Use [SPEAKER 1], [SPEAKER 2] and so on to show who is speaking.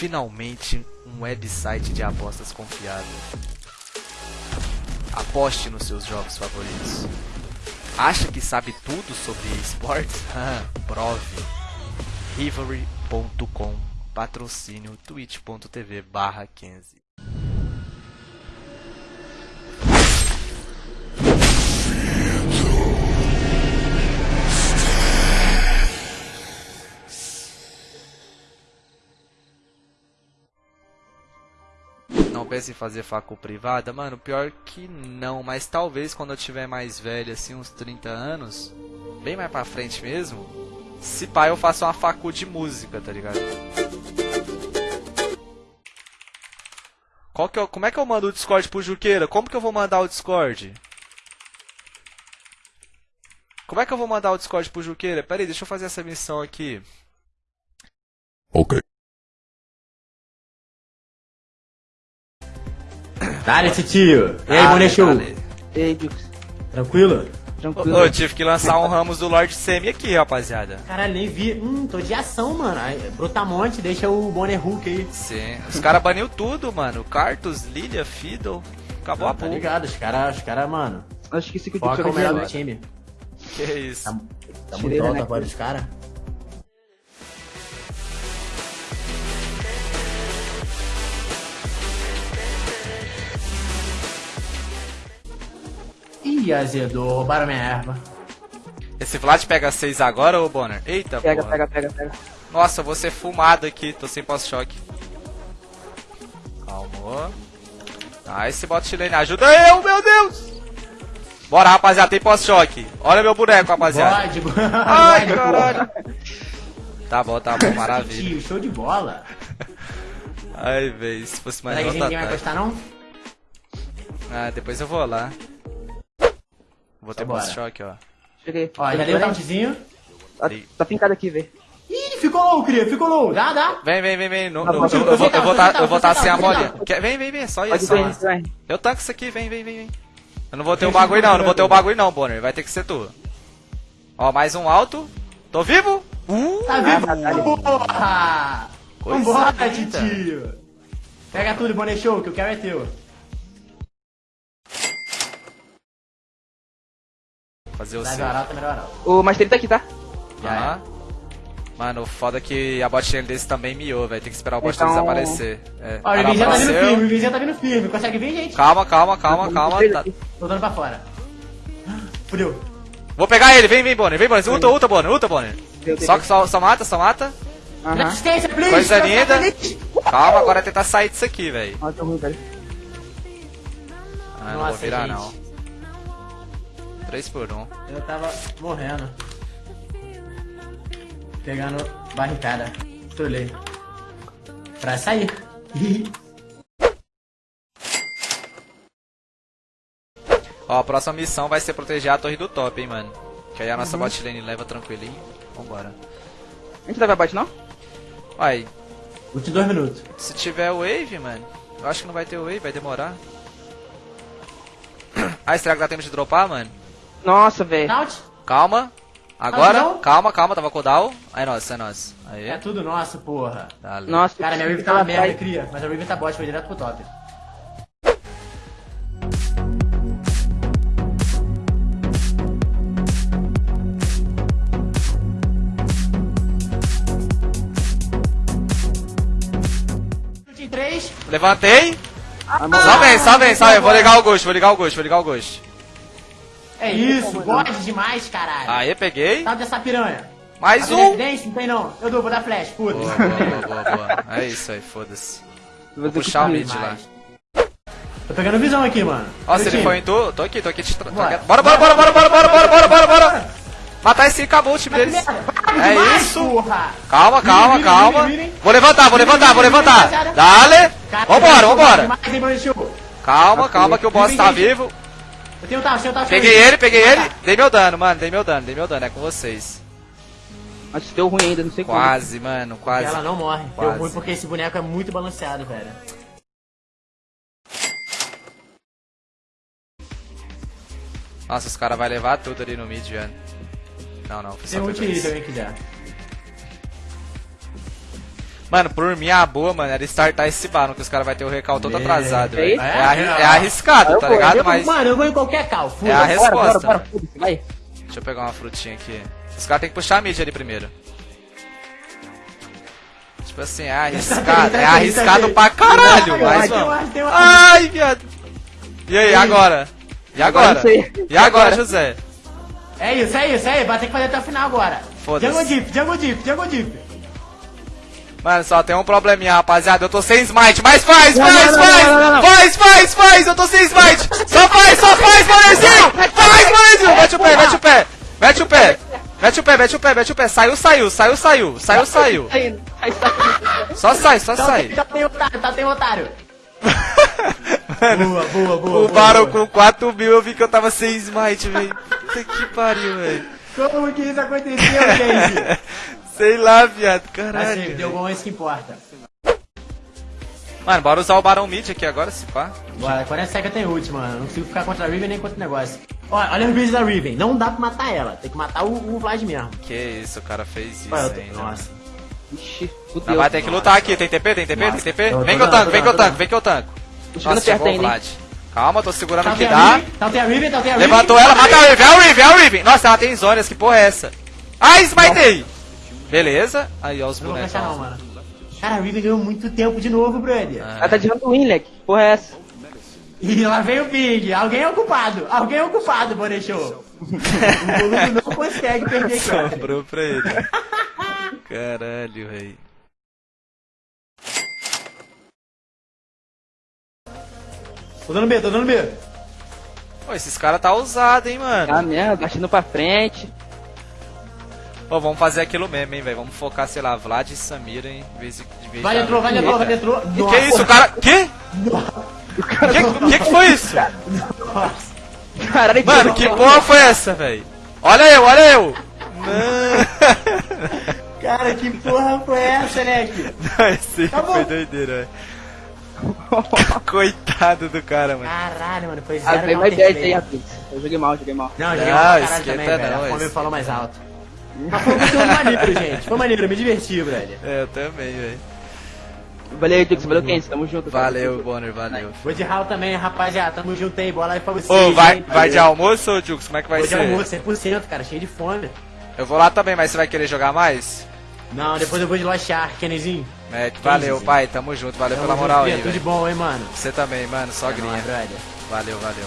[SPEAKER 1] Finalmente um website de apostas confiável. Aposte nos seus jogos favoritos. Acha que sabe tudo sobre esportes? Ah, Prove. Rivalry.com Patrocínio twitch.tv barra 15 Não pense em fazer facu privada? Mano, pior que não, mas talvez quando eu tiver mais velho, assim, uns 30 anos, bem mais pra frente mesmo, se pá eu faço uma facu de música, tá ligado? Qual que eu, como é que eu mando o Discord pro Juqueira? Como que eu vou mandar o Discord? Como é que eu vou mandar o Discord pro Juqueira? Pera aí, deixa eu fazer essa missão aqui.
[SPEAKER 2] Ok.
[SPEAKER 3] Dale, tio. E aí, Bonechu?
[SPEAKER 1] dale.
[SPEAKER 4] Ei, Dux.
[SPEAKER 3] Tranquilo?
[SPEAKER 1] Ô,
[SPEAKER 4] Tranquilo.
[SPEAKER 1] Eu tive que lançar um Ramos do Lord Semi aqui, rapaziada.
[SPEAKER 3] Caralho, nem vi. Hum, tô de ação, mano. Ai, Brutamonte, deixa o Bonner Hulk aí.
[SPEAKER 1] Sim. Os caras baniu tudo, mano. Cartus, Lilia, Fiddle. Acabou a
[SPEAKER 3] tá
[SPEAKER 1] porra.
[SPEAKER 3] ligado, os caras, os cara, mano.
[SPEAKER 4] Acho que esse que o Dux vai
[SPEAKER 3] o melhor do time.
[SPEAKER 1] Que isso.
[SPEAKER 3] Tá, tá muito alta a
[SPEAKER 4] neck.
[SPEAKER 3] voz dos caras. Ih, azedou, roubaram minha erva.
[SPEAKER 1] Esse Vlad pega 6 agora, ô Bonner? Eita,
[SPEAKER 4] Pega,
[SPEAKER 1] porra.
[SPEAKER 4] pega, pega, pega.
[SPEAKER 1] Nossa, eu vou ser fumado aqui. Tô sem pós-choque. Calma. Ah, esse bot lane. Ajuda eu, meu Deus! Bora, rapaziada. Tem pós-choque. Olha meu boneco, rapaziada.
[SPEAKER 3] Código.
[SPEAKER 1] Ai,
[SPEAKER 3] Código.
[SPEAKER 1] caralho. Tá bom, tá bom. Maravilha.
[SPEAKER 3] Tio, show de bola.
[SPEAKER 1] Ai, véi. Se fosse mais
[SPEAKER 3] Será que a
[SPEAKER 1] outro
[SPEAKER 3] gente ninguém vai gostar, não?
[SPEAKER 1] Ah, depois eu vou lá. Vou ter
[SPEAKER 3] bora.
[SPEAKER 1] pós-choque, ó.
[SPEAKER 4] Cheguei.
[SPEAKER 3] Ó, já dei o tautzinho.
[SPEAKER 4] Tá, tá fincado aqui, vê.
[SPEAKER 3] Ih, ficou low, cria, ficou low. Dá, dá.
[SPEAKER 1] Vem, vem, vem, vem. No,
[SPEAKER 4] Tá
[SPEAKER 1] no-
[SPEAKER 4] bom.
[SPEAKER 1] eu, eu vou, eu vou tá, eu vou tá sem a
[SPEAKER 3] tá, tá,
[SPEAKER 1] bolinha.
[SPEAKER 3] tá.
[SPEAKER 1] Quer- Vem, vem, vem. Só
[SPEAKER 4] Pode
[SPEAKER 1] isso. Só. Eu tanco isso aqui, vem, vem, vem, vem. Eu não vou ter o bagulho não, não vou ter o bagulho não, Bonner. Vai ter que ser tu. Ó, mais um alto. Tô vivo? Uh!
[SPEAKER 3] Tá vivo?
[SPEAKER 4] Ah, tá.
[SPEAKER 3] Porra! Vambora, titio! Pega tudo, Bonnet Show, que eu quero é teu.
[SPEAKER 1] Fazer o seu.
[SPEAKER 3] tá.
[SPEAKER 4] O Master tá aqui, tá?
[SPEAKER 1] Aham. Mano, foda é que a bot lane desse também miou, vai ter que esperar o bot
[SPEAKER 4] Então-
[SPEAKER 1] desaparecer. É.
[SPEAKER 3] Ó, o
[SPEAKER 1] Ela
[SPEAKER 3] Vivinha tá vindo firme, o Vivinha tá vindo firme. Consegue vir, gente?
[SPEAKER 1] Calma, calma, calma, calma. tá-
[SPEAKER 3] Tô dando pra fora. Fudeu.
[SPEAKER 1] Vou pegar ele, vem, vem, Bonner, vem, Bonner. Ulta, ulta, Bonner, ulta, Bonner. Só que só, só mata, só mata.
[SPEAKER 3] Assistência, please!
[SPEAKER 1] Coisa linda. Calma, agora é tentar sair disso aqui, velho.
[SPEAKER 4] Ó, tô ruim, velho.
[SPEAKER 1] Ah, não vou virar
[SPEAKER 3] gente.
[SPEAKER 1] não. 3 por 1.
[SPEAKER 3] Eu tava morrendo. Pegando barricada. Trolei. Pra sair.
[SPEAKER 1] Ó, a próxima missão vai ser proteger a torre do top, hein, mano. Que aí a
[SPEAKER 3] Uhum.
[SPEAKER 1] nossa bot lane leva tranquilinho. Vambora.
[SPEAKER 4] A gente não vai bate, não?
[SPEAKER 1] Vai,
[SPEAKER 3] Últimos dois minutos.
[SPEAKER 1] se tiver wave, mano. Eu acho que não vai ter wave, vai demorar. Ah, será que dá tempo de dropar, mano?
[SPEAKER 4] Nossa, velho.
[SPEAKER 1] Calma. Agora,
[SPEAKER 3] não?
[SPEAKER 1] calma, calma, tava com down. Aí, nossa, é nossa. Aí,
[SPEAKER 3] É tudo nosso, porra.
[SPEAKER 1] dale.
[SPEAKER 4] Nossa,
[SPEAKER 3] Cara, minha Riven tá uma merda, cria. Mas a Riven tá bot, foi direto pro top. Chute em três.
[SPEAKER 1] Levantei.
[SPEAKER 4] Ah,
[SPEAKER 1] Só vem, só vem, só vem. Vou ligar o ghost, vou ligar o ghost, vou ligar o ghost.
[SPEAKER 3] É isso, bode demais, caralho.
[SPEAKER 1] Aí, peguei.
[SPEAKER 3] Tal dessa piranha.
[SPEAKER 1] Mais
[SPEAKER 3] Tá
[SPEAKER 1] um.
[SPEAKER 3] evidência? Não tem não. Eu dou, vou dar flash, puta.
[SPEAKER 1] Boa, boa, boa, boa. É isso aí, foda-se.
[SPEAKER 4] Vou
[SPEAKER 1] Puxar o mid lá.
[SPEAKER 3] Tô pegando visão aqui, mano.
[SPEAKER 1] Ó, se ele foi em tu, tô aqui, tô aqui te tra...
[SPEAKER 3] Bora.
[SPEAKER 1] Bora, bora, bora, bora, bora, bora, bora, bora, bora, bora! Matar esse acabou o time deles. É
[SPEAKER 3] demais,
[SPEAKER 1] isso.
[SPEAKER 3] Porra.
[SPEAKER 1] Calma, calma, calma. Vou levantar, vou levantar, vou levantar. Dale! Vambora, vambora. Calma, calma que o boss tá vivo.
[SPEAKER 3] Eu tenho o tal, eu tenho o tal.
[SPEAKER 1] Peguei ele, peguei ele. Dei meu dano, mano, dei meu dano, dei meu dano, é com vocês.
[SPEAKER 4] Mas deu ruim ainda, não sei como.
[SPEAKER 1] Quase, mano, quase.
[SPEAKER 3] Ela não morre.
[SPEAKER 1] Quase.
[SPEAKER 3] Deu ruim porque esse boneco é muito balanceado, velho.
[SPEAKER 1] Nossa, os caras vão levar tudo ali no mid, velho. Não, não,
[SPEAKER 3] Tem aí
[SPEAKER 1] dois.
[SPEAKER 3] também quiser.
[SPEAKER 1] Mano, por mim, a boa, mano, era startar esse bar, que os caras vão ter o recal todo atrasado,
[SPEAKER 4] É
[SPEAKER 1] velho. É, arri- é arriscado,
[SPEAKER 4] Eu
[SPEAKER 1] tá
[SPEAKER 4] vou,
[SPEAKER 1] ligado?
[SPEAKER 3] Eu-
[SPEAKER 1] Mas
[SPEAKER 3] Mano, eu vou em qualquer cal.
[SPEAKER 1] é a
[SPEAKER 3] Foda-se.
[SPEAKER 4] Bora,
[SPEAKER 1] resposta.
[SPEAKER 4] bora, bora, foda-se, vai.
[SPEAKER 1] Deixa eu pegar uma frutinha aqui. Os caras tem que puxar a mid ali primeiro. Tipo assim, é arriscado. É arriscado pra caralho, mas
[SPEAKER 3] uma.
[SPEAKER 1] Ai, viado. E aí, agora? E agora? E agora,
[SPEAKER 4] Agora.
[SPEAKER 1] José?
[SPEAKER 3] É isso, é isso, é isso. Vai ter que fazer até o final agora.
[SPEAKER 1] Foda-se.
[SPEAKER 3] Jungle Deep, Jungle Deep, Jungle Deep.
[SPEAKER 1] Mano, só tem um probleminha, rapaziada. Eu tô sem smite, mas faz,
[SPEAKER 4] Não,
[SPEAKER 1] faz,
[SPEAKER 4] não, não,
[SPEAKER 1] faz!
[SPEAKER 4] não, não, não.
[SPEAKER 1] Faz, faz, faz! Eu tô sem smite! Só faz, só faz, Manezinho! Faz, Manezinho! Mete o pé, mete o pé! Mete o pé! Mete o pé, mete o pé, mete o pé! Saiu, saiu, saiu, saiu! Saiu, saiu!
[SPEAKER 4] Tá.
[SPEAKER 1] Só sai, só
[SPEAKER 3] Só
[SPEAKER 1] sai!
[SPEAKER 3] tem, só tem otário, só tem otário. Boa, boa, boa.
[SPEAKER 1] O Baron com 4 mil eu vi que eu tava sem smite, velho. Puta que pariu, velho.
[SPEAKER 3] Como que isso aconteceu, gente?
[SPEAKER 1] Sei lá, viado.
[SPEAKER 3] Assim,
[SPEAKER 1] Caralho.
[SPEAKER 3] deu bom, isso que importa.
[SPEAKER 1] Mano, bora usar o Baron Mid aqui agora, se pá.
[SPEAKER 3] Bora, 40 seconds tem ult, mano. Não consigo ficar contra a Riven nem contra o negócio. Olha, olha os vídeos da Riven. Não dá pra matar ela. Tem que matar o, o Vlad mesmo.
[SPEAKER 1] Que isso, o cara fez isso
[SPEAKER 3] Olha, tô-
[SPEAKER 1] ainda.
[SPEAKER 3] Nossa.
[SPEAKER 4] Ixi, fudeu.
[SPEAKER 1] vai ter que lutar aqui, tem TP, tem TP,
[SPEAKER 3] Nossa.
[SPEAKER 1] tem TP? Vem que eu tanco, vem que eu tanco,
[SPEAKER 3] tô
[SPEAKER 1] vem que eu tanco.
[SPEAKER 4] Tô chegando
[SPEAKER 1] Nossa, chegou o
[SPEAKER 4] hein.
[SPEAKER 1] Vlad. Calma, tô segurando o
[SPEAKER 3] Tá
[SPEAKER 1] que
[SPEAKER 3] tem a
[SPEAKER 1] dá.
[SPEAKER 3] Riven, tá tem a Riven, tá tem a Riven.
[SPEAKER 1] Levantou ela, mata a Riven, é o Riven, é o Riven. Nossa, ela tem zonas, que porra é essa? Ai, smitei! Beleza. Aí, ó os
[SPEAKER 3] Não vou
[SPEAKER 1] bonecos.
[SPEAKER 3] não, mano. Cara, a Riven ganhou muito tempo de novo, brother.
[SPEAKER 1] Ah.
[SPEAKER 4] Ela tá de randuin, leque. Que porra é essa?
[SPEAKER 3] E lá vem o Pig. Alguém é ocupado. Alguém é ocupado, Bonechou. o Boludo não consegue perder aqui, ó.
[SPEAKER 1] Sobrou pra ele. Caralho, véi.
[SPEAKER 3] Tô dando B, tô dando B.
[SPEAKER 1] Pô, esses caras tá ousado, hein, mano.
[SPEAKER 4] Tá mesmo, baixando pra frente.
[SPEAKER 1] Pô, vamos fazer aquilo mesmo, hein, velho. Vamos focar, sei lá, Vlad e Samira, hein. De vez, em- de vez
[SPEAKER 3] Vai entrou, vai entrou, vai entrou.
[SPEAKER 1] Que isso, o cara. Que? Que, que que foi isso?
[SPEAKER 3] Nossa.
[SPEAKER 4] Caralho,
[SPEAKER 1] Mano, que porra foi essa, velho? Olha eu, olha eu! Não,
[SPEAKER 3] Cara, que porra foi essa, né, aqui?
[SPEAKER 1] Não, esse aí
[SPEAKER 3] Tá bom.
[SPEAKER 1] foi doideira, velho. Coitado do cara, mano.
[SPEAKER 3] Caralho, mano, foi
[SPEAKER 4] Ah,
[SPEAKER 3] zero não
[SPEAKER 4] mais
[SPEAKER 3] ter
[SPEAKER 4] 10 aí, rapaz. Eu joguei mal, joguei mal.
[SPEAKER 3] Não, joguei
[SPEAKER 1] Não,
[SPEAKER 3] mal pra caralho também, velho.
[SPEAKER 1] não,
[SPEAKER 3] A fome
[SPEAKER 1] esse-
[SPEAKER 3] falou mais alto. Mas foi um maneiro, gente. Foi maneiro, me diverti, brother.
[SPEAKER 1] É, eu também, velho.
[SPEAKER 4] Valeu, Dux, valeu, Kenzie, tamo junto. cara.
[SPEAKER 1] Valeu, Bonner, valeu.
[SPEAKER 3] Vou de Hall também, rapaziada. Tamo junto aí, bola aí pra vocês.
[SPEAKER 1] Ô, vai, vai de almoço ou Jux? Como é que vai
[SPEAKER 3] Vou de
[SPEAKER 1] ser?
[SPEAKER 3] almoço, 100%, cara, cheio de fome.
[SPEAKER 1] Eu vou lá também, mas você vai querer jogar mais?
[SPEAKER 3] Não, depois eu vou de Lochar, Kennezinho.
[SPEAKER 1] É, valeu, pai, tamo junto, valeu
[SPEAKER 3] Tamo
[SPEAKER 1] pela
[SPEAKER 3] junto,
[SPEAKER 1] moral
[SPEAKER 3] Bia,
[SPEAKER 1] aí,
[SPEAKER 3] Tudo de bom, hein, mano.
[SPEAKER 1] Você também, mano, só
[SPEAKER 3] É
[SPEAKER 1] grinha.
[SPEAKER 3] brother.
[SPEAKER 1] Valeu, valeu.